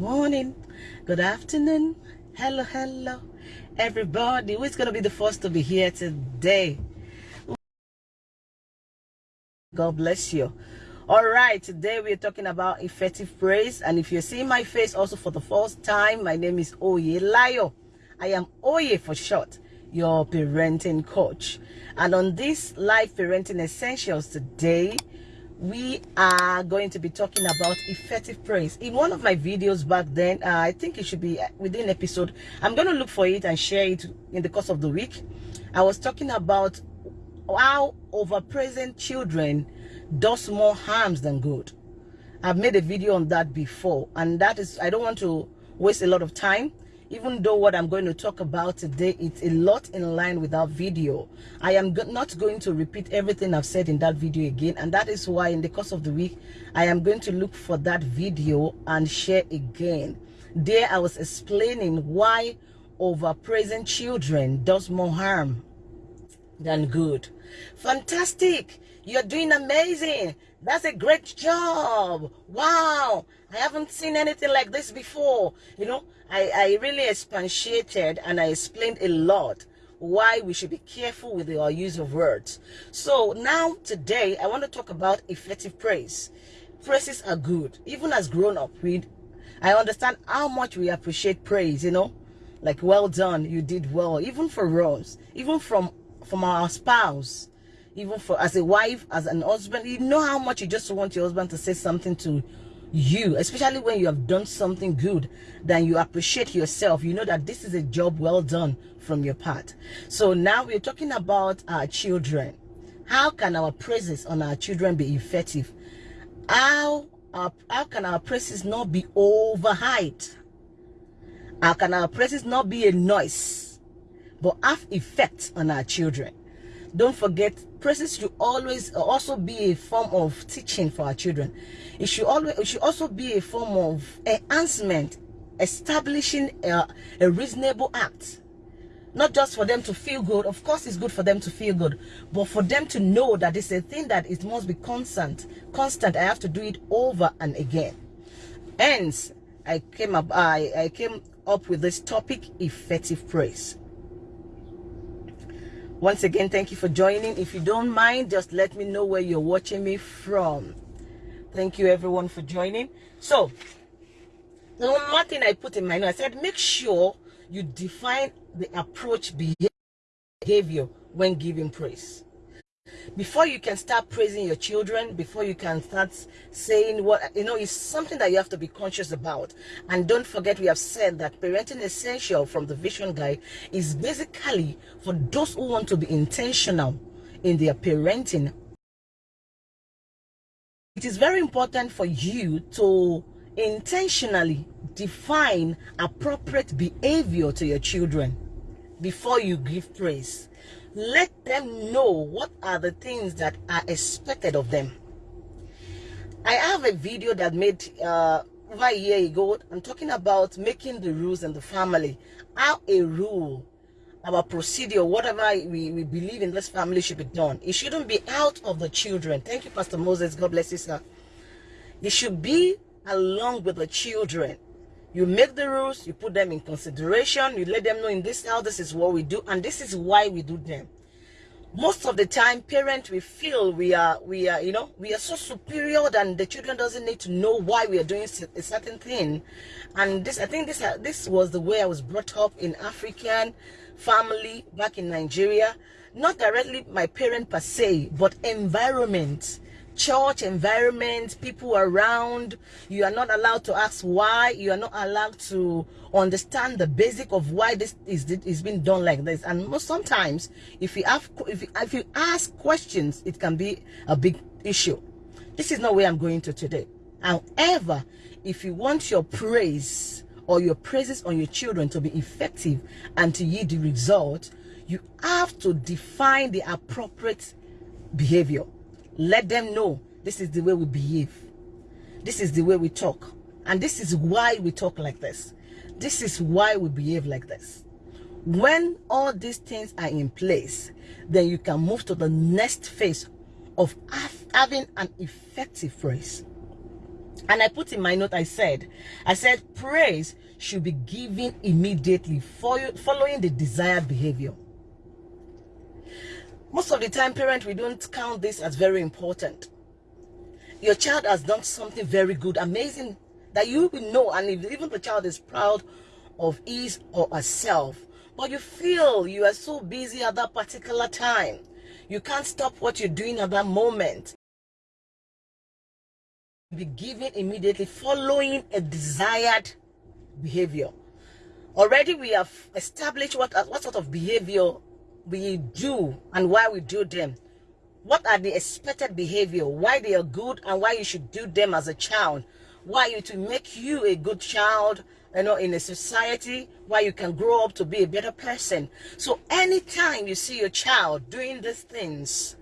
morning. Good afternoon. Hello hello. Everybody who's gonna be the first to be here today? God bless you. All right today we're talking about effective praise. And if you're seeing my face also for the first time my name is oye layo i am oye for short your parenting coach. And on this live parenting essentials today we are going to be talking about effective praise in one of my videos back then uh, i think it should be within episode i'm going to look for it and share it in the course of the week. I was talking about how overpraising children does more harms than good. I've made a video on that before and that is i don't want to waste a lot of time even though what I'm going to talk about today it's a lot in line with our video. I am not going to repeat everything I've said in that video again and that is why in the course of the week I am going to look for that video and share again. There I was explaining why overpraising children does more harm than good. Fantastic! You're doing amazing that's a great job. Wow. I haven't seen anything like this before. You know I, I really expatiated and I explained a lot why we should be careful with our use of words. So now today I want to talk about effective praise. Praises are good. Even as grown up, we I understand how much we appreciate praise, you know, like well done, you did well, even for us, even from from our spouse, even for as a wife, as an husband, you know how much you just want your husband to say something to you especially when you have done something good then you appreciate yourself. You know that this is a job well done from your part. So now we're talking about our children. How can our praises on our children be effective? How our, how can our praises not be overhyped? How can our praises not be a noise but have effect on our children? Don't forget praises should always uh, also be a form of teaching for our children. It should always it should also be a form of enhancement establishing a, a reasonable act. Not just for them to feel good. Of course it's good for them to feel good but for them to know that it's a thing that it must be constant constant. I have to do it over and again. Hence i came up i i came up with this topic effective praise once again thank you for joining. If you don't mind just let me know where you're watching me from. Thank you everyone for joining. So the one thing i put in my note i said make sure you define the approach behavior when giving praise before you can start praising your children before you can start saying what you know it's something that you have to be conscious about. And don't forget we have said that parenting essential from the vision guide is basically for those who want to be intentional in their parenting. It is very important for you to intentionally define appropriate behavior to your children before you give praise let them know what are the things that are expected of them. I have a video that made uh over a year ago. I'm talking about making the rules in the family. How a rule our procedure whatever we, we believe in this family should be done. It shouldn't be out of the children. Thank you pastor moses. God bless you sir. It should be along with the children you make the rules you put them in consideration you let them know in this house this is what we do and this is why we do them. Most of the time parents we feel we are we are you know we are so superior than the children doesn't need to know why we are doing a certain thing. And this i think this uh, this was the way i was brought up in african family back in nigeria. Not directly my parent per se but environment church environment, people around. You are not allowed to ask why. You are not allowed to understand the basic of why this is is being done like this. And most sometimes, if you have if you, if you ask questions, it can be a big issue. This is not where I'm going to today. However, if you want your praise or your praises on your children to be effective and to yield the result, you have to define the appropriate behavior let them know this is the way we behave. This is the way we talk. And this is why we talk like this. This is why we behave like this. when all these things are in place then you can move to the next phase of having an effective praise and i put in my note i said i said praise should be given immediately following the desired behavior most of the time parent we don't count this as very important. Your child has done something very good amazing that you will know and even the child is proud of his or herself but you feel you are so busy at that particular time you can't stop what you're doing at that moment. Be given immediately following a desired behavior. Already we have established what what sort of behavior we do and why we do them. What are the expected behavior? Why they are good and why you should do them as a child? Why it will make you a good child you know in a society where you can grow up to be a better person? So anytime you see your child doing these things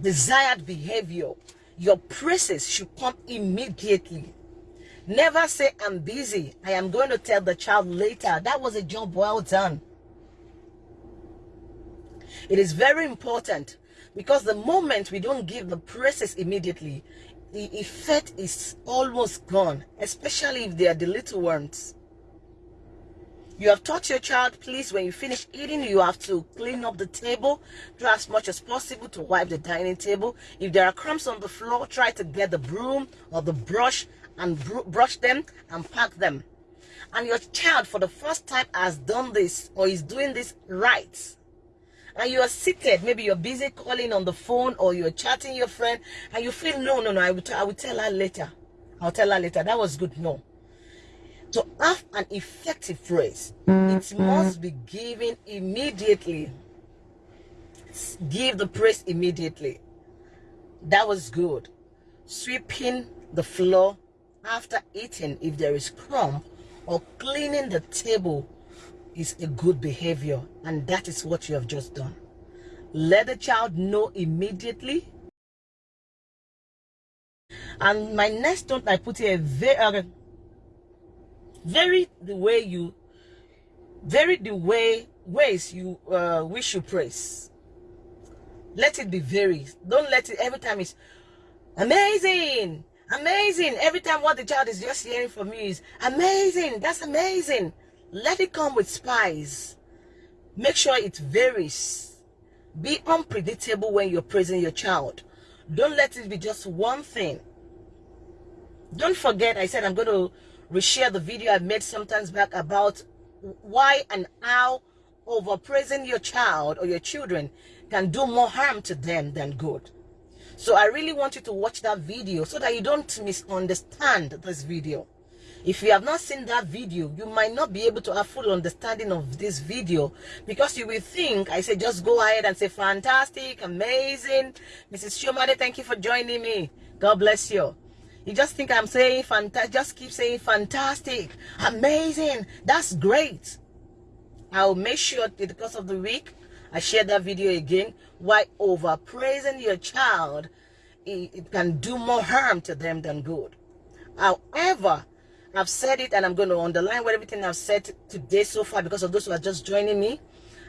desired behavior your praises should come immediately. Never say i'm busy. I am going to tell the child later. That was a job well done it is very important because the moment we don't give the praises immediately the effect is almost gone especially if they are the little ones. You have taught your child please when you finish eating you have to clean up the table Do as much as possible to wipe the dining table. If there are crumbs on the floor try to get the broom or the brush and br brush them and pack them. And your child for the first time has done this or is doing this right and you are seated. Maybe you're busy calling on the phone or you're chatting your friend and you feel no no no i will, I will tell her later. I'll tell her later. That was good. No. To have an effective praise it mm-hmm. must be given immediately. Give the praise immediately. That was good. Sweeping the floor after eating if there is crumb or cleaning the table is a good behavior and that is what you have just done. Let the child know immediately. And my next note i put here very uh, very the way you very the way ways you uh, wish you praise. Let it be very. Don't let it every time it's amazing! Amazing! Every time what the child is just hearing from you is amazing! That's amazing let it come with spice. Make sure it varies. Be unpredictable when you're praising your child. Don't let it be just one thing. Don't forget, I said I'm going to reshare the video I made sometimes back about why and how overpraising your child or your children can do more harm to them than good. So I really want you to watch that video so that you don't misunderstand this video if you have not seen that video you might not be able to have full understanding of this video because you will think i say just go ahead and say fantastic amazing. Mrs shomade thank you for joining me. God bless you. You just think i'm saying fantastic just keep saying fantastic amazing. That's great. I'll make sure that because of the week i share that video again. Why over praising your child it, it can do more harm to them than good. However I've said it and I'm going to underline what everything I've said today so far because of those who are just joining me.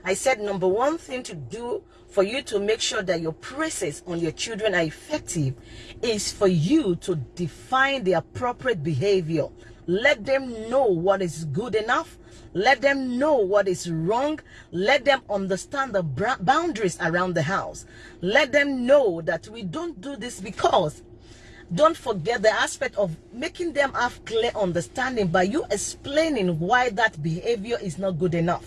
I said number one thing to do for you to make sure that your praises on your children are effective is for you to define the appropriate behavior. Let them know what is good enough. Let them know what is wrong. Let them understand the boundaries around the house. Let them know that we don't do this because don't forget the aspect of making them have clear understanding by you explaining why that behavior is not good enough.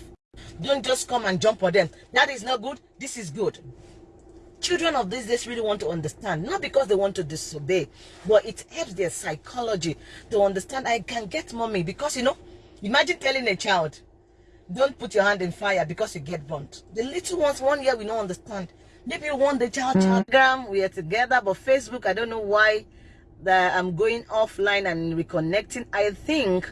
Don't just come and jump on them. That is not good. This is good. Children of these days really want to understand not because they want to disobey but it helps their psychology to understand i can get mommy because you know imagine telling a child don't put your hand in fire because you get burnt. The little ones one year we don't understand. Maybe you want the child telegram we are together but facebook i don't know why that i'm going offline and reconnecting. I think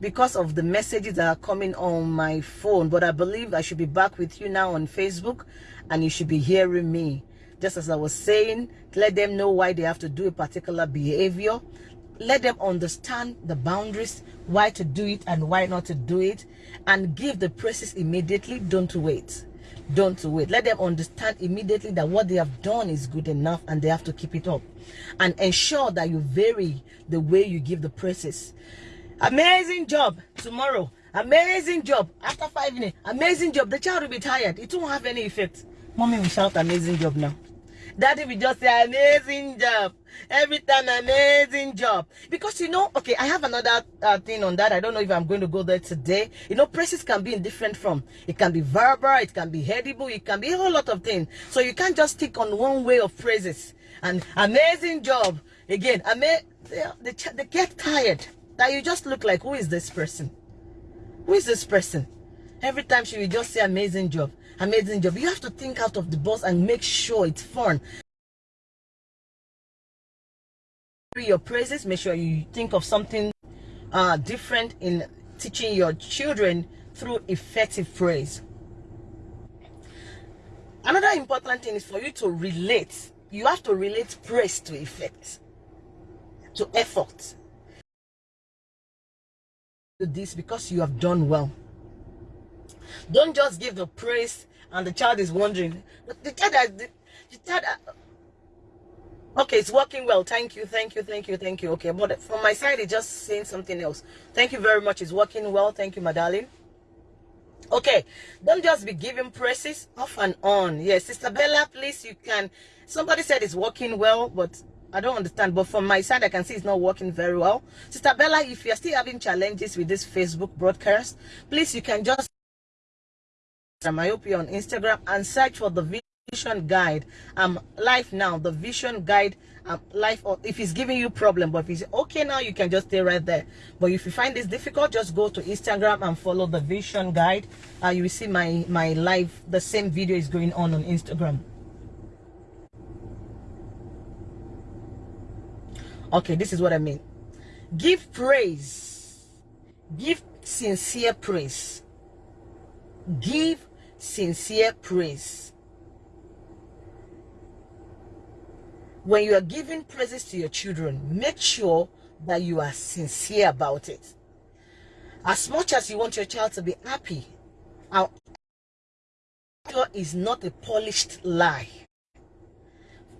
because of the messages that are coming on my phone but i believe i should be back with you now on facebook and you should be hearing me. Just as i was saying let them know why they have to do a particular behavior let them understand the boundaries, why to do it and why not to do it, and give the praises immediately. Don't wait. Don't wait. Let them understand immediately that what they have done is good enough and they have to keep it up. And ensure that you vary the way you give the praises. Amazing job tomorrow. Amazing job. After five minutes, amazing job. The child will be tired. It won't have any effect. Mommy will shout amazing job now. Daddy will just say amazing job. Every time amazing job. Because you know, okay, I have another uh, thing on that. I don't know if I'm going to go there today. You know, praises can be in different form. It can be verbal, it can be edible, it can be a whole lot of things. So you can't just stick on one way of praises. And amazing job. Again, ama they, they get tired. That you just look like, who is this person? Who is this person? Every time she will just say amazing job amazing job. You have to think out of the box and make sure it's fun. Your praises, make sure you think of something uh, different in teaching your children through effective praise. Another important thing is for you to relate. You have to relate praise to effect, to effort. Do this because you have done well. Don't just give the praise and the child is wondering. The child, the, the child, okay, it's working well. Thank you, thank you, thank you, thank you. Okay, but from my side, it's just saying something else. Thank you very much. It's working well. Thank you, my darling. Okay, don't just be giving praises off and on. Yes, Sister Bella, please, you can. Somebody said it's working well, but I don't understand. But from my side, I can see it's not working very well. Sister Bella, if you're still having challenges with this Facebook broadcast, please, you can just myopia on Instagram and search for the vision guide. I'm live now. The vision guide um, live. Or if it's giving you problem, but if it's okay now, you can just stay right there. But if you find this difficult, just go to Instagram and follow the vision guide. Uh, you will see my my live. The same video is going on on Instagram. Okay, this is what I mean. Give praise. Give sincere praise give sincere praise. When you are giving praises to your children, make sure that you are sincere about it. As much as you want your child to be happy, our is not a polished lie.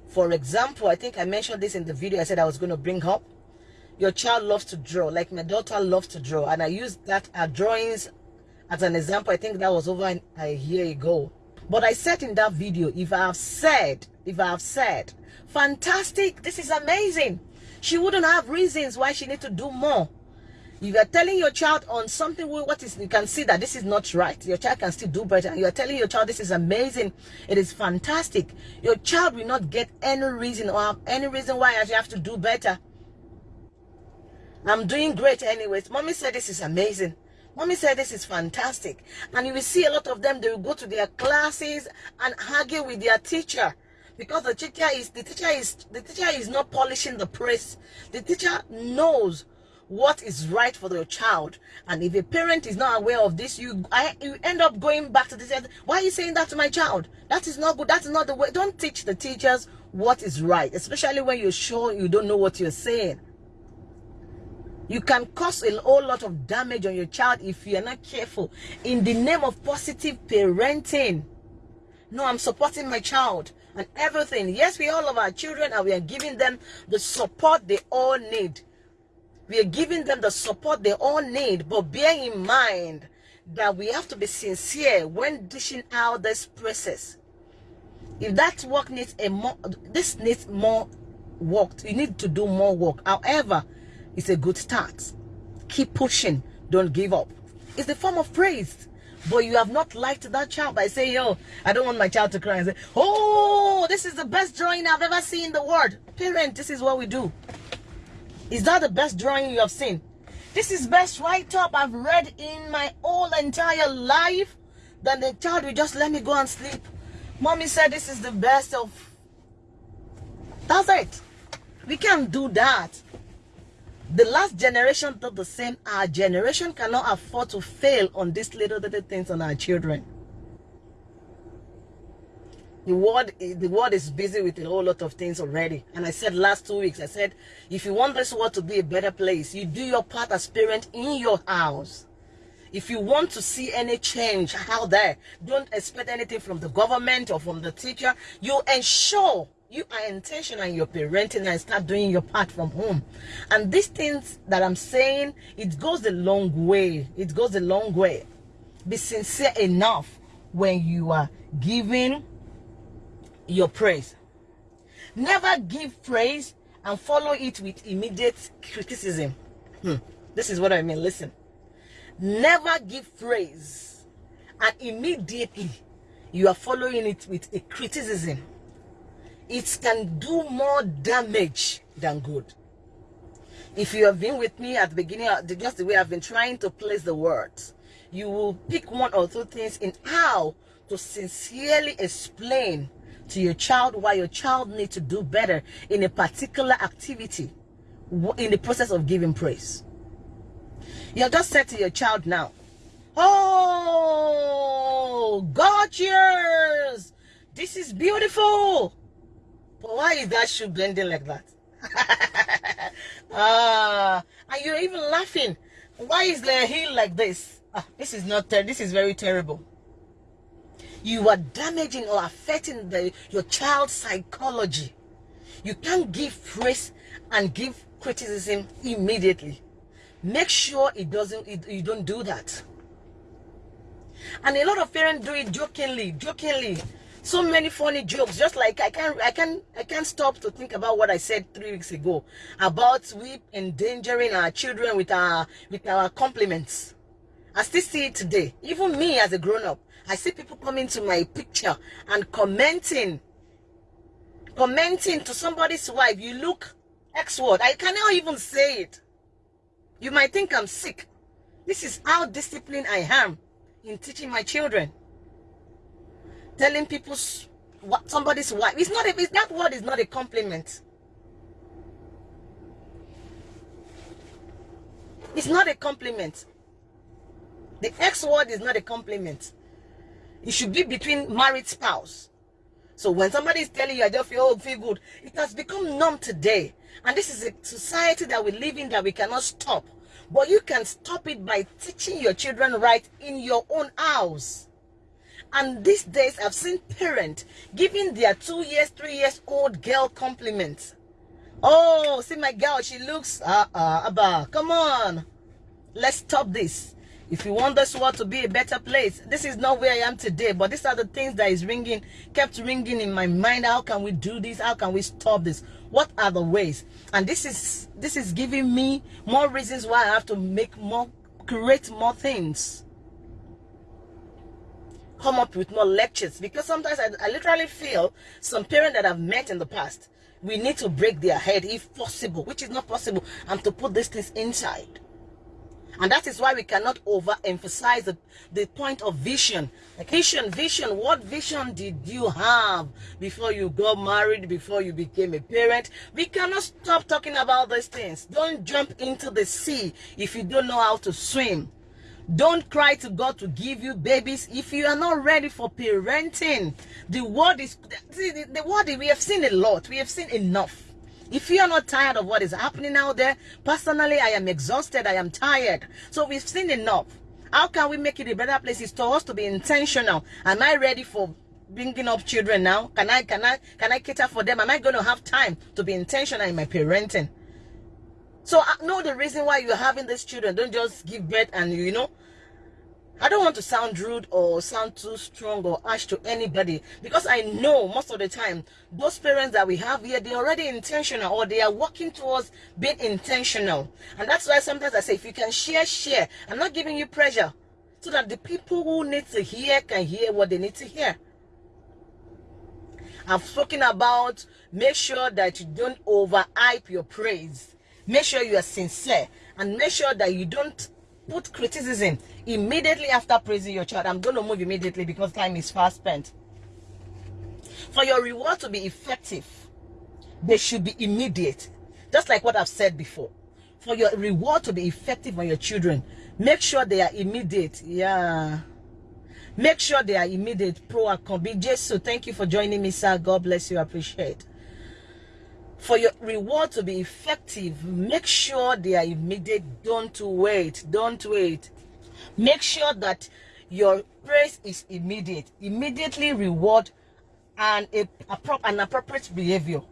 For example, I think I mentioned this in the video I said I was going to bring up. Your child loves to draw, like my daughter loves to draw, and I use that our drawings as an example i think that was over a year ago. But i said in that video if i have said if i have said fantastic this is amazing she wouldn't have reasons why she need to do more. You are telling your child on something what is you can see that this is not right. Your child can still do better. You are telling your child this is amazing. It is fantastic. Your child will not get any reason or have any reason why i have to do better. I'm doing great anyways. Mommy said this is amazing Mommy said this is fantastic. And you will see a lot of them, they will go to their classes and argue with their teacher. Because the teacher is the teacher is the teacher is not polishing the praise. The teacher knows what is right for the child. And if a parent is not aware of this, you I, you end up going back to the teacher. Why are you saying that to my child? That is not good. That is not the way. Don't teach the teachers what is right, especially when you're sure you don't know what you're saying. You can cause a whole lot of damage on your child if you're not careful. In the name of positive parenting. No, I'm supporting my child and everything. Yes, we all love our children and we are giving them the support they all need. We are giving them the support they all need. But bear in mind that we have to be sincere when dishing out this process. If that work needs a more, this needs more work. You need to do more work. However, it's a good start. Keep pushing. Don't give up. It's the form of praise. But you have not liked that child by saying, yo, I don't want my child to cry and say, oh, this is the best drawing I've ever seen in the world. Parent, this is what we do. Is that the best drawing you have seen? This is best write-up I've read in my whole entire life. Then the child will just let me go and sleep. Mommy said this is the best of... That's it. We can't do that. The last generation did the same. Our generation cannot afford to fail on these little, little things on our children. The world, the world is busy with a whole lot of things already. And I said last two weeks, I said, if you want this world to be a better place, you do your part as parent in your house. If you want to see any change out there, don't expect anything from the government or from the teacher. You ensure you are intentional in your parenting and start doing your part from home. And these things that I'm saying, it goes a long way. It goes a long way. Be sincere enough when you are giving your praise. Never give praise and follow it with immediate criticism. Hmm. This is what I mean. Listen. Never give praise and immediately you are following it with a criticism. It can do more damage than good. If you have been with me at the beginning, uh, just the way I've been trying to place the words, you will pick one or two things in how to sincerely explain to your child why your child needs to do better in a particular activity in the process of giving praise. You have just said to your child now, Oh, gorgeous! This is beautiful. But why is that shoe bending like that? ah, and you're even laughing. Why is the heel like this? Ah, this is not, this is very terrible you are damaging or affecting the, your child's psychology. You can't give praise and give criticism immediately. Make sure it doesn't, it, you don't do that. And a lot of parents do it jokingly, jokingly. So many funny jokes, just like I can't, I can't, I can't stop to think about what I said three weeks ago about we endangering our children with our, with our compliments. I still see it today. Even me as a grown-up, I see people coming to my picture and commenting. Commenting to somebody's wife, you look X word. I cannot even say it. You might think I'm sick. This is how disciplined I am in teaching my children. Telling people what somebody's wife. It's not a, it's, that word is not a compliment. It's not a compliment. The X word is not a compliment. It should be between married spouse. So when somebody is telling you, I just feel, oh, feel good, it has become numb today. And this is a society that we live in that we cannot stop. But you can stop it by teaching your children right in your own house. And these days, I've seen parents giving their two years, three years old girl compliments. Oh, see my girl, she looks, uh, uh, Abba, come on. Let's stop this. If you want this world to be a better place, this is not where I am today, but these are the things that is ringing, kept ringing in my mind. How can we do this? How can we stop this? What are the ways? And this is this is giving me more reasons why I have to make more, create more things. Come up with more lectures because sometimes I, I literally feel some parents that I've met in the past, we need to break their head if possible, which is not possible, and to put these things inside and that is why we cannot overemphasize the, the point of vision. Like vision, vision, what vision did you have before you got married, before you became a parent? We cannot stop talking about these things. Don't jump into the sea if you don't know how to swim. Don't cry to God to give you babies if you are not ready for parenting. The word is, the, the word, we have seen a lot. We have seen enough. If you are not tired of what is happening out there, personally, I am exhausted. I am tired. So we've seen enough. How can we make it a better place? It's to us to be intentional. Am I ready for bringing up children now? Can I, can I, can I cater for them? Am I going to have time to be intentional in my parenting? So I know the reason why you're having these children. Don't just give birth and, you know, I don't want to sound rude or sound too strong or harsh to anybody. Because I know most of the time those parents that we have here they're already intentional or they are working towards being intentional. And that's why sometimes I say if you can share share. I'm not giving you pressure. So that the people who need to hear can hear what they need to hear. I've spoken about make sure that you don't overhype your praise make sure you are sincere and make sure that you don't put criticism immediately after praising your child. I'm going to move immediately because time is fast spent. For your reward to be effective, they should be immediate. Just like what I've said before. For your reward to be effective on your children, make sure they are immediate. Yeah. Make sure they are immediate, pro and Be Jesus, thank you for joining me, sir. God bless you. I appreciate. For your reward to be effective, make sure they are immediate. Don't wait. Don't wait. Make sure that your praise is immediate. Immediately reward and a, a, an appropriate behavior.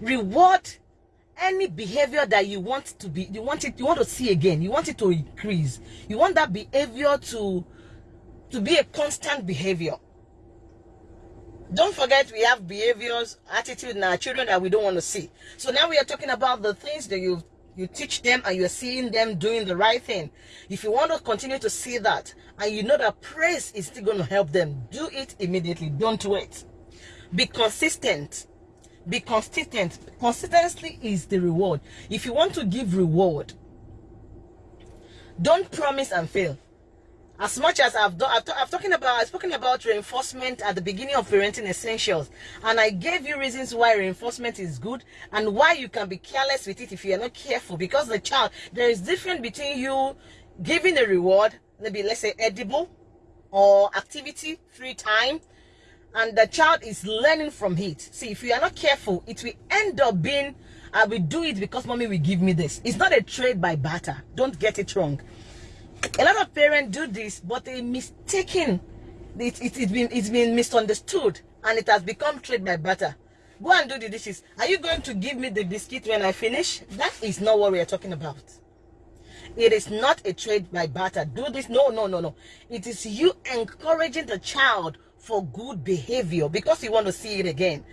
Reward any behavior that you want to be you want it you want to see again you want it to increase you want that behavior to to be a constant behavior don't forget we have behaviors attitude in our children that we don't want to see. So now we are talking about the things that you you teach them and you're seeing them doing the right thing. If you want to continue to see that and you know that praise is still going to help them do it immediately. Don't wait. Be consistent. Be consistent. Consistency is the reward. If you want to give reward don't promise and fail as much as I've done, I've, I've talking about, I've spoken about reinforcement at the beginning of parenting essentials, and I gave you reasons why reinforcement is good and why you can be careless with it if you are not careful. Because the child, there is difference between you giving a reward, maybe let's say edible or activity, free time, and the child is learning from it. See, if you are not careful, it will end up being, I will do it because mommy will give me this. It's not a trade by barter. Don't get it wrong. A lot of parents do this, but they mistaken. It, it, it's, been, it's been misunderstood and it has become trade by barter Go and do the dishes. Are you going to give me the biscuit when I finish? That is not what we are talking about. It is not a trade by barter. Do this. No, no, no, no. It is you encouraging the child for good behavior because you want to see it again.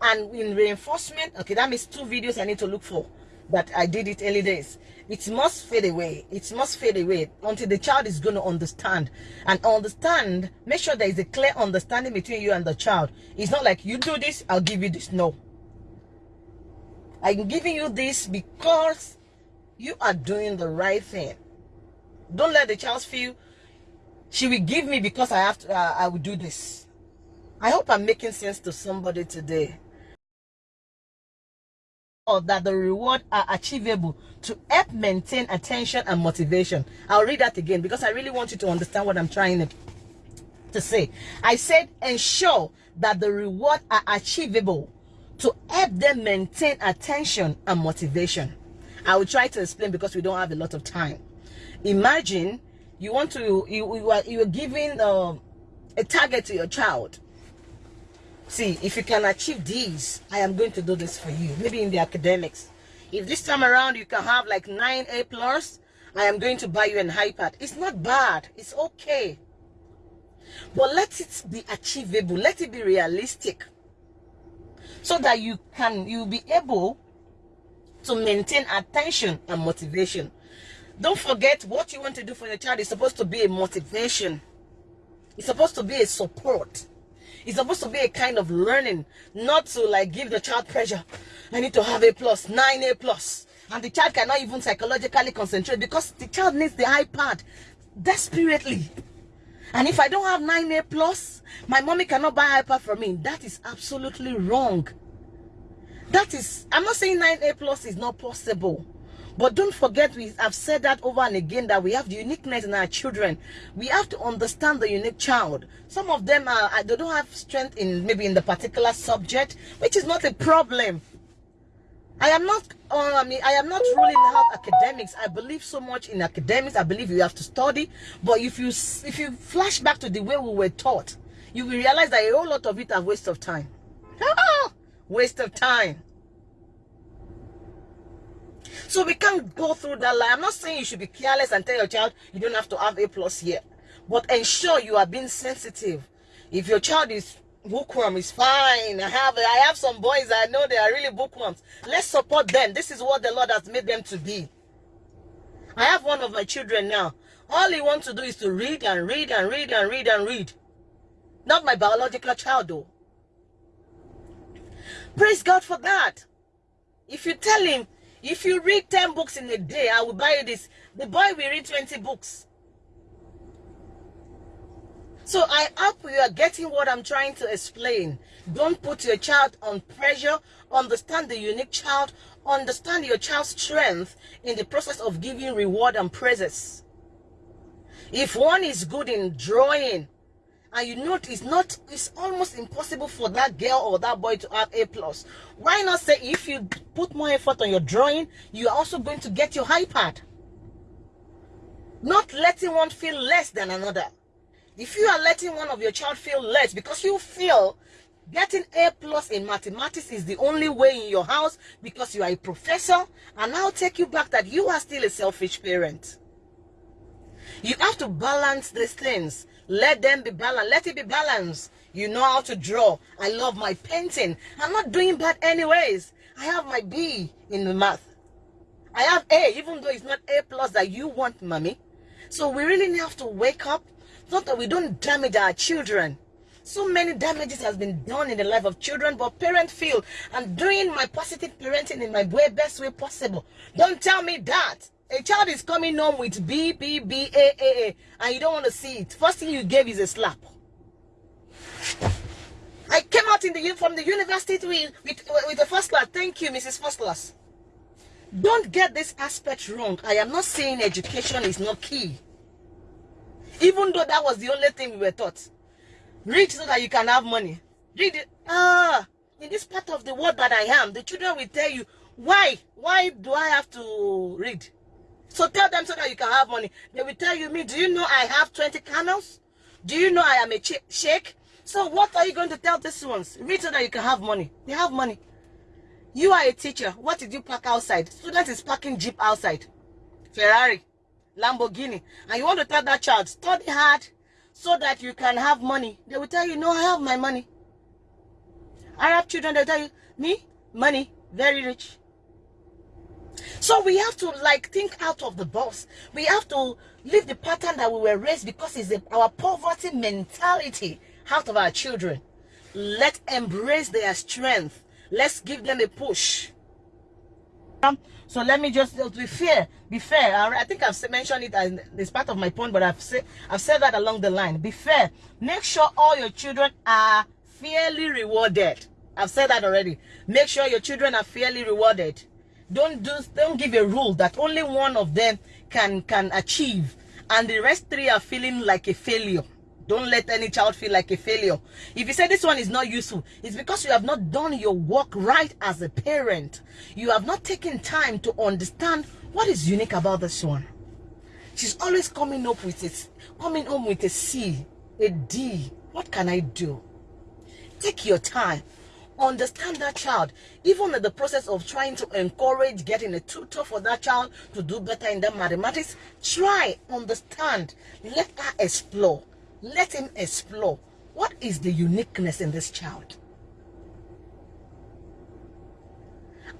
And in reinforcement, okay, that means two videos I need to look for that I did it early days. It must fade away. It must fade away until the child is going to understand. And understand, make sure there is a clear understanding between you and the child. It's not like you do this, I'll give you this. No. I'm giving you this because you are doing the right thing. Don't let the child feel she will give me because I have to, uh, I will do this. I hope I'm making sense to somebody today. Or that the reward are achievable to help maintain attention and motivation. I'll read that again because I really want you to understand what I'm trying to, say. I said ensure that the reward are achievable to help them maintain attention and motivation. I will try to explain because we don't have a lot of time. Imagine you want to you you are you are giving uh, a target to your child see if you can achieve these i am going to do this for you. Maybe in the academics. If this time around you can have like 9 a plus i am going to buy you an ipad. It's not bad. It's okay. But let it be achievable. Let it be realistic. So that you can you will be able to maintain attention and motivation. Don't forget what you want to do for your child is supposed to be a motivation. It's supposed to be a support. It's supposed to be a kind of learning, not to like give the child pressure. I need to have a plus, nine A plus. And the child cannot even psychologically concentrate because the child needs the iPad desperately. And if I don't have 9A plus, my mommy cannot buy iPad for me. That is absolutely wrong. That is, I'm not saying 9A plus is not possible. But don't forget, we have said that over and again that we have the uniqueness in our children. We have to understand the unique child. Some of them are they don't have strength in maybe in the particular subject, which is not a problem. I am not, uh, I mean, I am not ruling out academics. I believe so much in academics. I believe you have to study. But if you if you flash back to the way we were taught, you will realize that a whole lot of it are waste of time. waste of time. So we can't go through that line. I'm not saying you should be careless and tell your child you don't have to have A plus here. But ensure you are being sensitive. If your child is bookworm is fine. I have I have some boys I know they are really bookworms. Let's support them. This is what the Lord has made them to be. I have one of my children now. All he wants to do is to read and read and read and read and read. Not my biological child though. Praise God for that. If you tell him if you read 10 books in a day, I will buy you this. The boy will read 20 books. So I hope you are getting what I'm trying to explain. Don't put your child on pressure. Understand the unique child. Understand your child's strength in the process of giving reward and praises. If one is good in drawing, and you know it's not it's almost impossible for that girl or that boy to have a plus. Why not say if you put more effort on your drawing you're also going to get your ipad? Not letting one feel less than another. If you are letting one of your child feel less because you feel getting a plus in mathematics is the only way in your house because you are a professor and i'll take you back that you are still a selfish parent. You have to balance these things let them be balanced. Let it be balanced. You know how to draw. I love my painting. I'm not doing bad anyways. I have my B in the math. I have A, even though it's not A plus that you want, mommy. So we really have to wake up. Not that we don't damage our children. So many damages has been done in the life of children, but parents feel I'm doing my positive parenting in my way, best way possible. Don't tell me that. A child is coming home with B, B, B, A, A, A, and you don't want to see it. First thing you gave is a slap. I came out in the from the university with, with, with the first class. Thank you, Mrs. First Class. Don't get this aspect wrong. I am not saying education is not key. Even though that was the only thing we were taught. Read so that you can have money. Read it. Ah, in this part of the world that I am, the children will tell you, why? Why do I have to read? So tell them so that you can have money. They will tell you, me, do you know I have 20 camels? Do you know I am a sheikh? So what are you going to tell these ones? Read so that you can have money. They have money. You are a teacher. What did you park outside? Student is parking Jeep outside. Ferrari, Lamborghini. And you want to tell that child, study hard so that you can have money. They will tell you, no, I have my money. Arab children, they tell you, me, money, very rich. So we have to like think out of the box. We have to leave the pattern that we were raised because it's a, our poverty mentality out of our children. Let's embrace their strength. Let's give them a push. So let me just uh, be fair. Be fair. I think I've mentioned it as part of my point, but I've said I've said that along the line. Be fair. Make sure all your children are fairly rewarded. I've said that already. Make sure your children are fairly rewarded. Don't do don't give a rule that only one of them can can achieve and the rest three are feeling like a failure. Don't let any child feel like a failure. If you say this one is not useful, it's because you have not done your work right as a parent. You have not taken time to understand what is unique about this one. She's always coming up with it, coming home with a C, a D. What can I do? Take your time understand that child even in the process of trying to encourage getting a tutor for that child to do better in the mathematics try understand. Let her explore. Let him explore. What is the uniqueness in this child?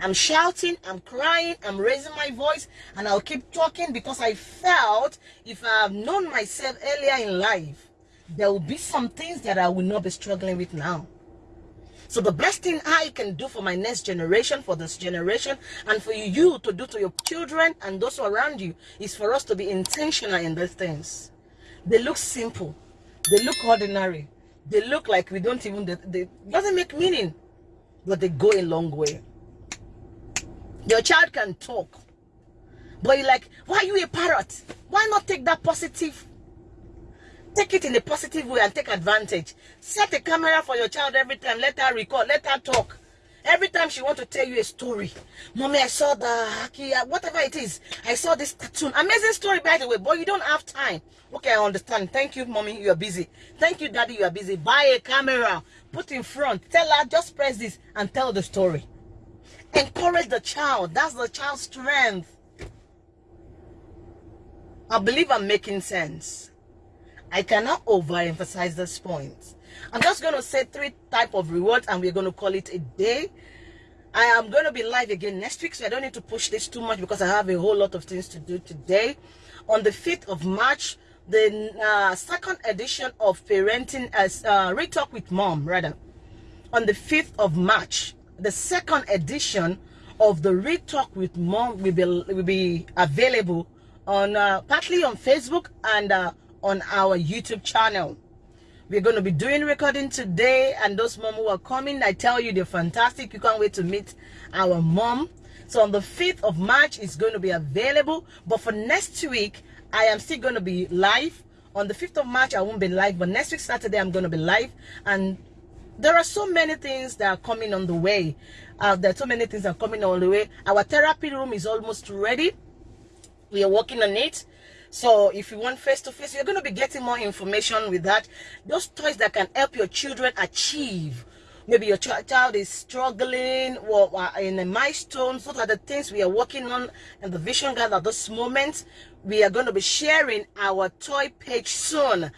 I'm shouting, I'm crying, I'm raising my voice, and I'll keep talking because I felt if I have known myself earlier in life, there will be some things that I will not be struggling with now. So the best thing I can do for my next generation, for this generation, and for you to do to your children and those around you is for us to be intentional in these things. They look simple. They look ordinary. They look like we don't even, they, they doesn't make meaning, but they go a long way. Your child can talk, but you're like, why are you a parrot? Why not take that positive Take it in a positive way and take advantage. Set a camera for your child every time. Let her record. Let her talk. Every time she want to tell you a story. Mommy, I saw the uh, whatever it is. I saw this cartoon. Amazing story, by the way, but you don't have time. Okay, I understand. Thank you, mommy. You are busy. Thank you, daddy. You are busy. Buy a camera. Put in front. Tell her, just press this and tell the story. Encourage the child. That's the child's strength. I believe I'm making sense. I cannot overemphasize this point. I'm just going to say three type of rewards and we're going to call it a day. I am going to be live again next week, so I don't need to push this too much because I have a whole lot of things to do today. On the 5th of March, the uh, second edition of Parenting as uh, Retalk with Mom, rather. On the 5th of March, the second edition of the Retalk with Mom will be, will be available on uh, partly on Facebook and uh, on our YouTube channel. We're going to be doing recording today and those mom who are coming, I tell you, they're fantastic. You can't wait to meet our mom. So on the 5th of March, it's going to be available. But for next week, I am still going to be live. On the 5th of March, I won't be live, but next week, Saturday, I'm going to be live. And there are so many things that are coming on the way. Uh, there are so many things that are coming on the way. Our therapy room is almost ready. We are working on it. So if you want face-to-face, -face, you're going to be getting more information with that. Those toys that can help your children achieve. Maybe your child is struggling or in a milestone. Those are the things we are working on in the vision guide at this moment. We are going to be sharing our toy page soon.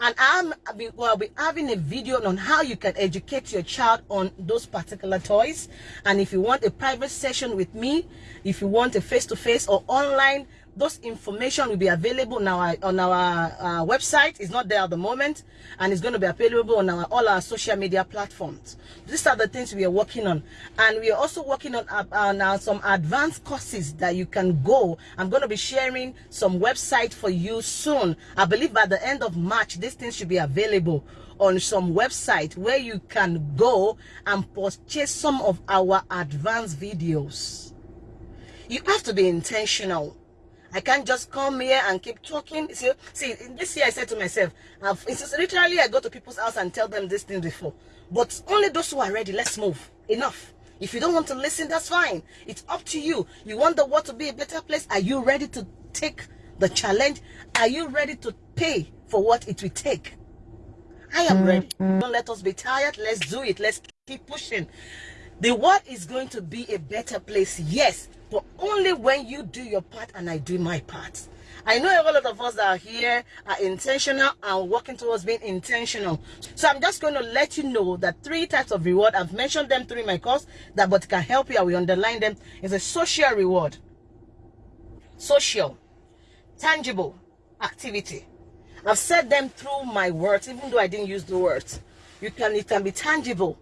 And I'm will be having a video on how you can educate your child on those particular toys. And if you want a private session with me if you want a face-to-face -face or online those information will be available on our on our uh, website. It's not there at the moment and it's going to be available on our all our social media platforms. These are the things we are working on. And we are also working on, uh, uh, some advanced courses that you can go. I'm going to be sharing some website for you soon. I believe by the end of march these things should be available on some website where you can go and purchase some of our advanced videos. You have to be intentional I can't just come here and keep talking. See, see this year I said to myself, I've, it's literally I go to people's house and tell them this thing before. But only those who are ready, let's move. Enough. If you don't want to listen, that's fine. It's up to you. You want the world to be a better place. Are you ready to take the challenge? Are you ready to pay for what it will take? I am ready. Mm-hmm. Don't let us be tired. Let's do it. Let's keep pushing. The world is going to be a better place, yes, but only when you do your part and I do my part. I know a lot of us that are here are intentional and working towards being intentional. So I'm just going to let you know that three types of reward, I've mentioned them through my course, that but can help you, I will underline them, is a social reward. Social, tangible activity. I've said them through my words, even though I didn't use the words. You can, it can be tangible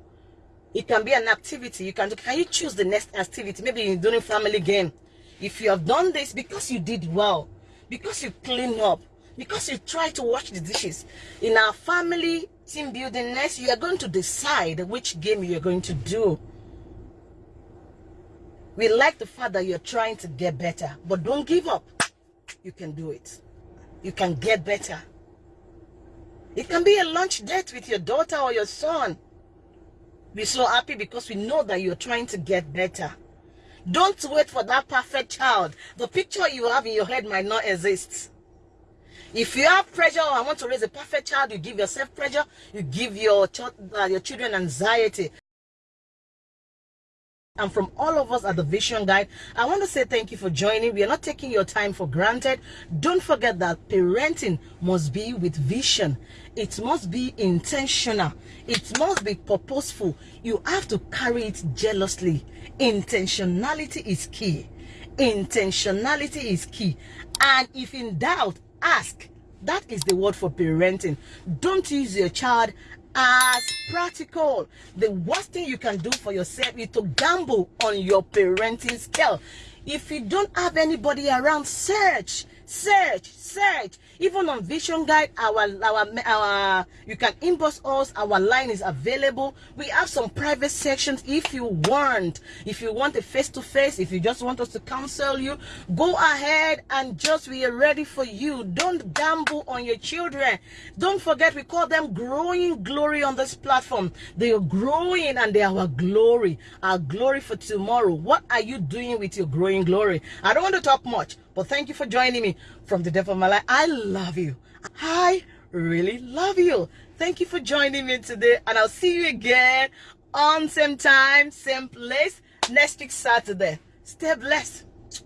it can be an activity. You can do, can you choose the next activity? Maybe you're doing family game. If you have done this because you did well, because you clean up, because you try to wash the dishes. In our family team building next, you are going to decide which game you're going to do. We like the fact that you're trying to get better, but don't give up. You can do it. You can get better. It can be a lunch date with your daughter or your son. Be so happy because we know that you're trying to get better. Don't wait for that perfect child. The picture you have in your head might not exist. If you have pressure, I want to raise a perfect child, you give yourself pressure, you give your, uh, your children anxiety and from all of us at the Vision Guide, I want to say thank you for joining. We are not taking your time for granted. Don't forget that parenting must be with vision. It must be intentional. It must be purposeful. You have to carry it jealously. Intentionality is key. Intentionality is key. And if in doubt, ask. That is the word for parenting. Don't use your child as practical. The worst thing you can do for yourself is to gamble on your parenting skill. If you don't have anybody around, search, search, search. Even on vision guide our our our you can inbox us our line is available. We have some private sections if you want. If you want a face-to-face -face, if you just want us to counsel you go ahead and just we are ready for you. Don't gamble on your children. Don't forget we call them growing glory on this platform. They are growing and they are our glory our glory for tomorrow. What are you doing with your growing glory? I don't want to talk much but thank you for joining me from the depth of my life. I love you. I really love you. Thank you for joining me today. And I'll see you again on same time, same place, next week Saturday. Stay blessed.